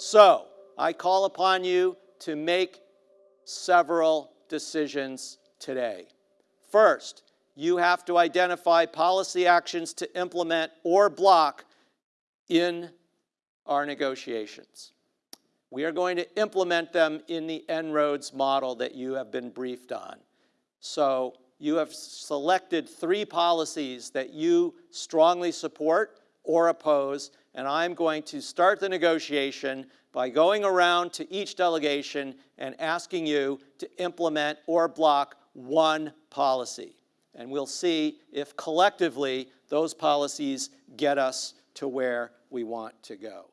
So, I call upon you to make several decisions today. First, you have to identify policy actions to implement or block in our negotiations. We are going to implement them in the En-ROADS model that you have been briefed on. So you have selected three policies that you strongly support or oppose, and I'm going to start the negotiation by going around to each delegation and asking you to implement or block one policy. And we'll see if collectively those policies get us to where we want to go.